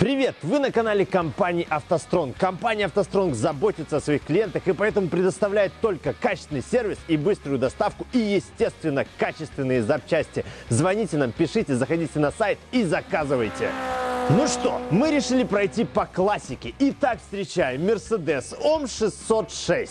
Привет! Вы на канале компании «АвтоСтронг». Компания «АвтоСтронг» заботится о своих клиентах и поэтому предоставляет только качественный сервис и быструю доставку и, естественно, качественные запчасти. Звоните нам, пишите, заходите на сайт и заказывайте. Ну что, мы решили пройти по классике. Итак, встречаем Mercedes OM 606.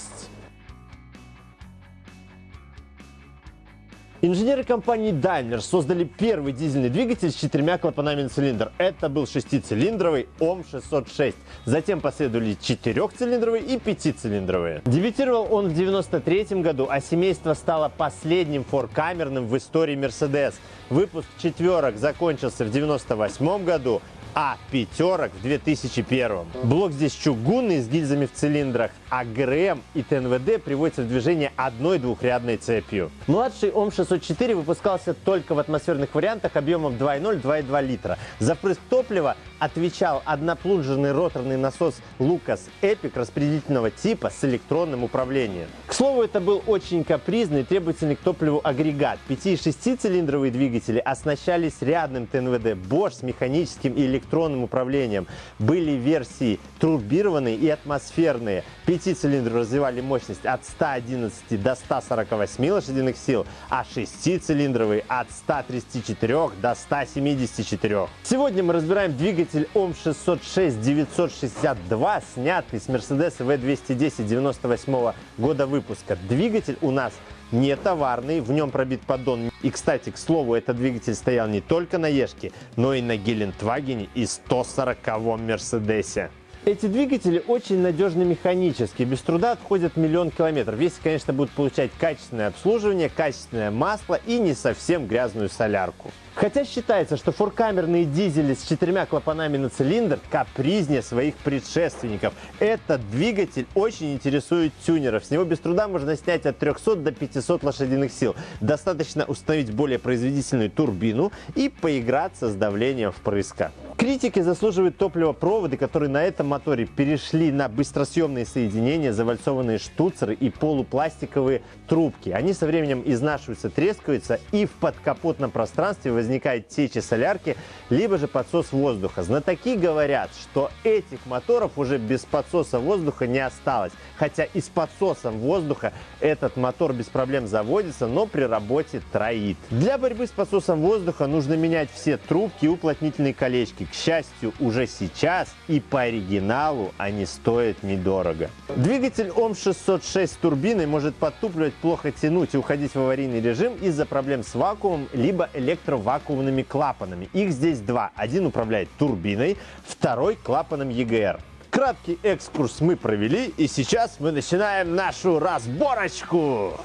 Инженеры компании Daimler создали первый дизельный двигатель с четырьмя клапанами на цилиндр. Это был шестицилиндровый ОМ-606. Затем последовали четырехцилиндровые и пятицилиндровые. Дебютировал он в 1993 году, а семейство стало последним форкамерным в истории Mercedes. Выпуск четверок закончился в 1998 году, а пятерок в 2001. Блок здесь чугунный с гильзами в цилиндрах, а ГРМ и ТНВД приводятся в движение одной двухрядной цепью. Младший ОМ-604 выпускался только в атмосферных вариантах объемом 2,0-2,2 литра. За топлива отвечал одноплунжерный роторный насос Lucas Epic распределительного типа с электронным управлением. К слову, это был очень капризный, требовательный к топливу агрегат. 5 и 6 цилиндровые двигатели оснащались рядным ТНВД Bosch с механическим и электронным управлением. Были версии турбированные и атмосферные. 5 цилиндров развивали мощность от 111 до 148 лошадиных сил, а 6-цилиндровые от 134 до 174. Сегодня мы разбираем двигатель двигатель ОМ606 962, снятый с Mercedes V210 98 года выпуска. Двигатель у нас не товарный, в нем пробит поддон. И, кстати, к слову, этот двигатель стоял не только на Ешке, но и на Гелендвагене и 140-м Мерседесе. Эти двигатели очень надежны механически, без труда отходят миллион километров, если, конечно, будут получать качественное обслуживание, качественное масло и не совсем грязную солярку. Хотя считается, что форкамерные дизели с четырьмя клапанами на цилиндр капризнее своих предшественников. Этот двигатель очень интересует тюнеров. С него без труда можно снять от 300 до 500 лошадиных сил. Достаточно установить более производительную турбину и поиграться с давлением впрыска. Критики заслуживают топливопроводы, которые на этом моторе перешли на быстросъемные соединения, завальцованные штуцеры и полупластиковые трубки. Они со временем изнашиваются, трескаются и в подкапотном пространстве возникает течи солярки, либо же подсос воздуха. Знатоки говорят, что этих моторов уже без подсоса воздуха не осталось. Хотя и с подсосом воздуха этот мотор без проблем заводится, но при работе троит. Для борьбы с подсосом воздуха нужно менять все трубки и уплотнительные колечки. К счастью, уже сейчас и по оригиналу они стоят недорого. Двигатель ОМ606 с турбиной может подтупливать, плохо тянуть и уходить в аварийный режим из-за проблем с вакуумом, либо электровакуумом вакуумными клапанами. Их здесь два. Один управляет турбиной, второй клапаном EGR. Краткий экскурс мы провели, и сейчас мы начинаем нашу разборочку.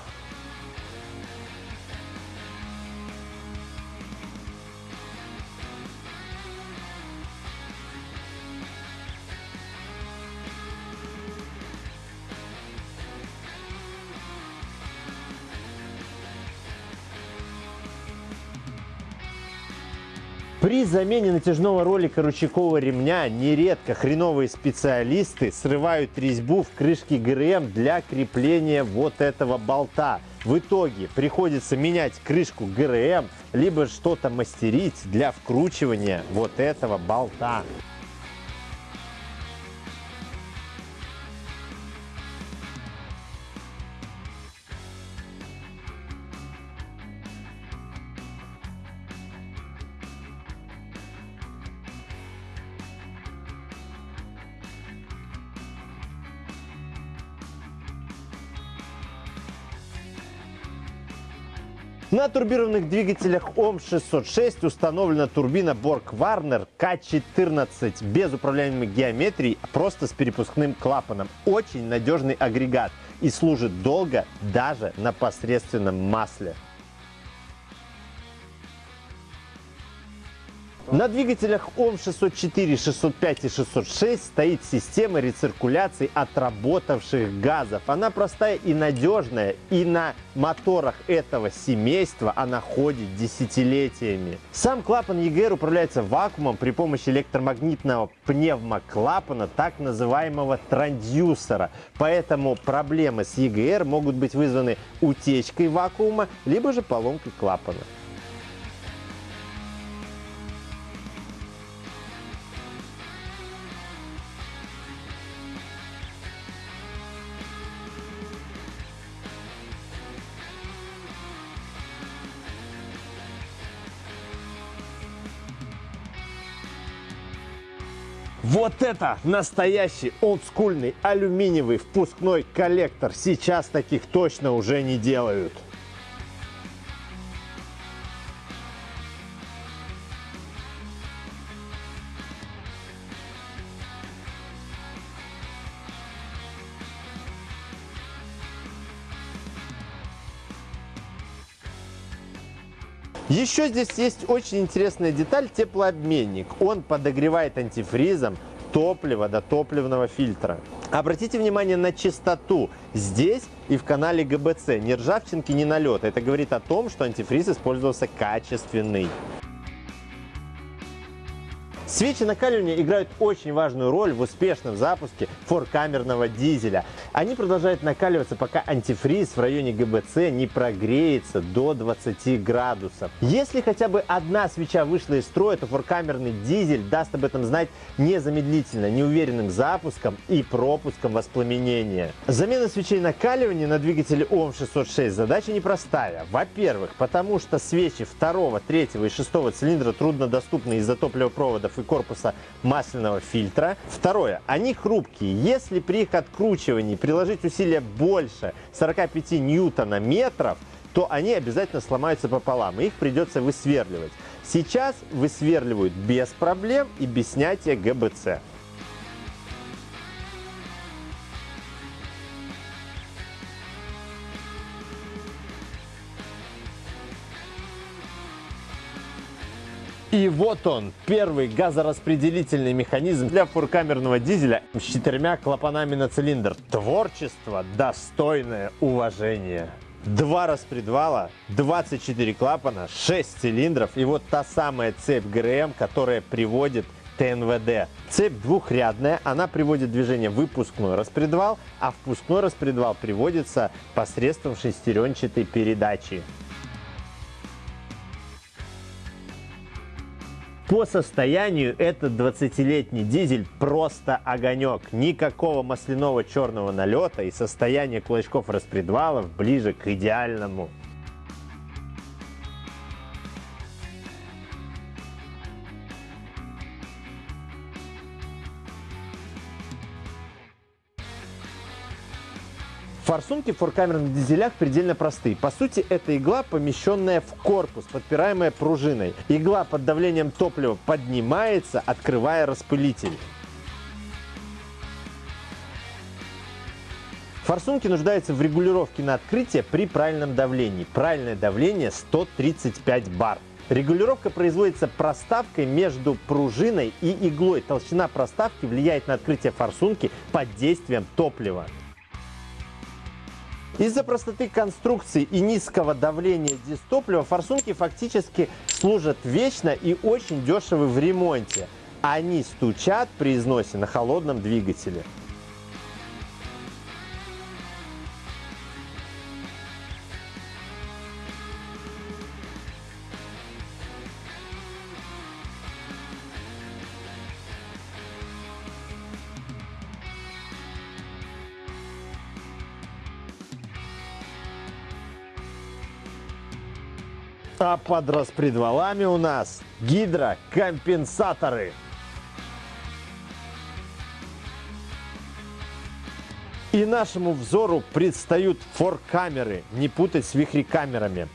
При замене натяжного ролика ручейкового ремня нередко хреновые специалисты срывают резьбу в крышке ГРМ для крепления вот этого болта. В итоге приходится менять крышку ГРМ, либо что-то мастерить для вкручивания вот этого болта. На турбированных двигателях ОМ606 установлена турбина Borg-Warner К14 без управляемой геометрией, а просто с перепускным клапаном. Очень надежный агрегат и служит долго даже на посредственном масле. На двигателях ОМ 604, 605 и 606 стоит система рециркуляции отработавших газов. Она простая и надежная, и на моторах этого семейства она ходит десятилетиями. Сам клапан EGR управляется вакуумом при помощи электромагнитного пневмоклапана, так называемого трансдюсера. Поэтому проблемы с EGR могут быть вызваны утечкой вакуума, либо же поломкой клапана. Вот это настоящий олдскульный алюминиевый впускной коллектор. Сейчас таких точно уже не делают. Еще здесь есть очень интересная деталь – теплообменник. Он подогревает антифризом топливо до топливного фильтра. Обратите внимание на чистоту здесь и в канале ГБЦ. Ни ржавчинки, ни налета. Это говорит о том, что антифриз использовался качественный. Свечи накаливания играют очень важную роль в успешном запуске форкамерного дизеля. Они продолжают накаливаться, пока антифриз в районе ГБЦ не прогреется до 20 градусов. Если хотя бы одна свеча вышла из строя, то форкамерный дизель даст об этом знать незамедлительно, неуверенным запуском и пропуском воспламенения. Замена свечей накаливания на двигателе ОМ606 задача непростая. Во-первых, потому что свечи второго, третьего и шестого цилиндра труднодоступны из-за топливопроводов и корпуса масляного фильтра. Второе. Они хрупкие. Если при их откручивании приложить усилия больше 45 ньютона метров, то они обязательно сломаются пополам, и их придется высверливать. Сейчас высверливают без проблем и без снятия ГБЦ. И вот он, первый газораспределительный механизм для фуркамерного дизеля с четырьмя клапанами на цилиндр. Творчество, достойное уважения. Два распредвала, 24 клапана, 6 цилиндров и вот та самая цепь ГРМ, которая приводит ТНВД. Цепь двухрядная, она приводит движение выпускной распредвал, а впускной распредвал приводится посредством шестеренчатой передачи. По состоянию этот 20-летний дизель просто огонек. Никакого масляного черного налета и состояние кулачков распредвалов ближе к идеальному. Форсунки в форкамерных дизелях предельно простые. По сути, это игла, помещенная в корпус, подпираемая пружиной. Игла под давлением топлива поднимается, открывая распылитель. Форсунки нуждаются в регулировке на открытие при правильном давлении. Правильное давление 135 бар. Регулировка производится проставкой между пружиной и иглой. Толщина проставки влияет на открытие форсунки под действием топлива. Из-за простоты конструкции и низкого давления дистоплива форсунки фактически служат вечно и очень дешевы в ремонте. Они стучат при износе на холодном двигателе. А под распредвалами у нас гидрокомпенсаторы. И нашему взору предстают форкамеры, не путать с вихрекамерами.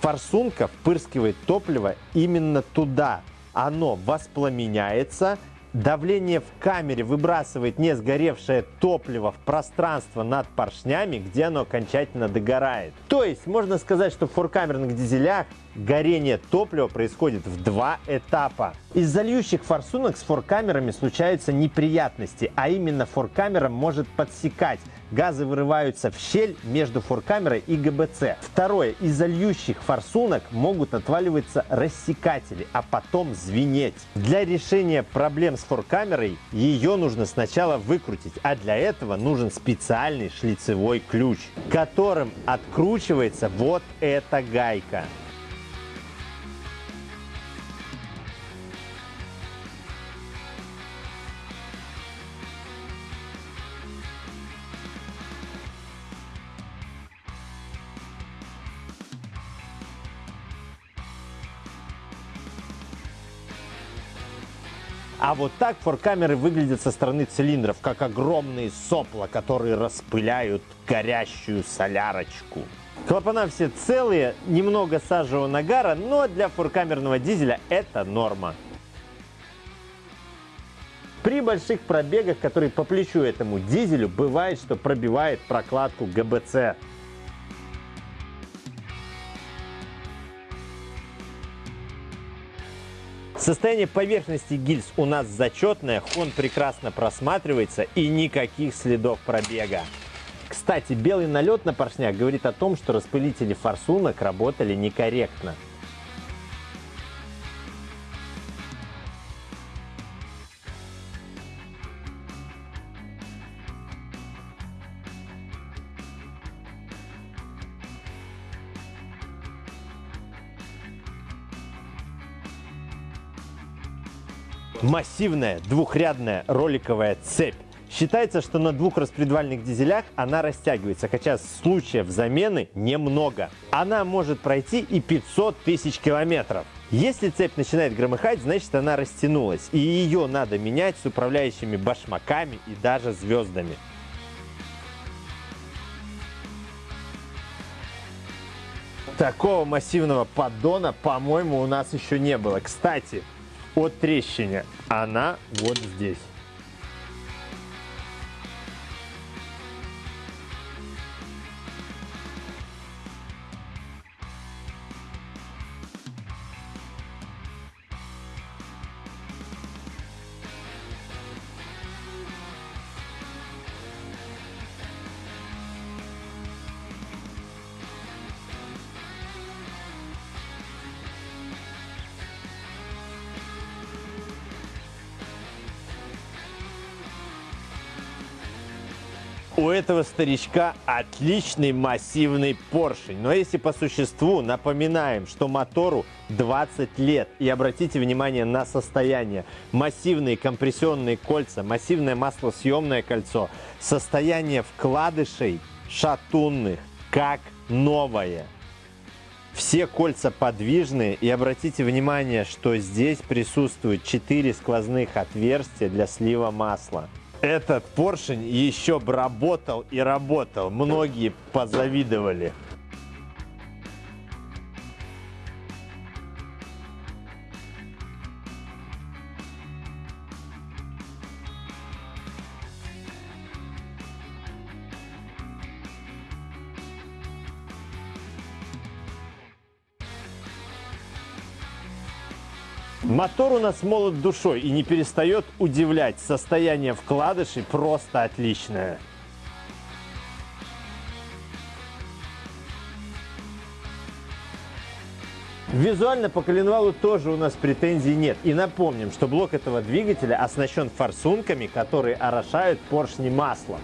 Форсунка впырскивает топливо именно туда. Оно воспламеняется, Давление в камере выбрасывает не сгоревшее топливо в пространство над поршнями, где оно окончательно догорает. То есть можно сказать, что в форкамерных дизелях горение топлива происходит в два этапа. Из зальющих форсунок с форкамерами случаются неприятности, а именно форкамера может подсекать газы вырываются в щель между форкамерой и ГБЦ. Второе. Из-за форсунок могут отваливаться рассекатели, а потом звенеть. Для решения проблем с форкамерой ее нужно сначала выкрутить, а для этого нужен специальный шлицевой ключ, которым откручивается вот эта гайка. А вот так форкамеры выглядят со стороны цилиндров, как огромные сопла, которые распыляют горящую солярочку. Клапана все целые, немного сажевого нагара, но для форкамерного дизеля это норма. При больших пробегах, которые по плечу этому дизелю, бывает, что пробивает прокладку ГБЦ. Состояние поверхности гильз у нас зачетное, хон прекрасно просматривается и никаких следов пробега. Кстати, белый налет на поршнях говорит о том, что распылители форсунок работали некорректно. Массивная двухрядная роликовая цепь. Считается, что на двух распредвальных дизелях она растягивается, хотя случаев замены немного. Она может пройти и 500 тысяч километров. Если цепь начинает громыхать, значит она растянулась, и ее надо менять с управляющими башмаками и даже звездами. Такого массивного поддона, по-моему, у нас еще не было. Кстати, от трещине. Она вот здесь. У этого старичка отличный массивный поршень. Но если по существу напоминаем, что мотору 20 лет, и обратите внимание на состояние. Массивные компрессионные кольца, массивное маслосъемное кольцо, состояние вкладышей шатунных, как новое. Все кольца подвижные и обратите внимание, что здесь присутствует 4 сквозных отверстия для слива масла. Этот поршень еще бы работал и работал. Многие позавидовали. Мотор у нас молод душой и не перестает удивлять. Состояние вкладышей просто отличное. Визуально по коленвалу тоже у нас претензий нет. И напомним, что блок этого двигателя оснащен форсунками, которые орошают поршни маслом.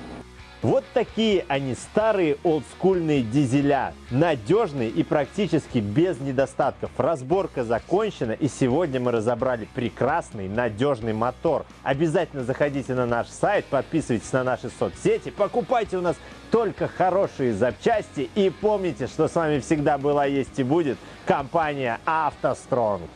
Вот такие они, старые олдскульные дизеля. Надежные и практически без недостатков. Разборка закончена и сегодня мы разобрали прекрасный, надежный мотор. Обязательно заходите на наш сайт, подписывайтесь на наши соцсети, покупайте у нас только хорошие запчасти и помните, что с вами всегда была, есть и будет компания «АвтоСтронг».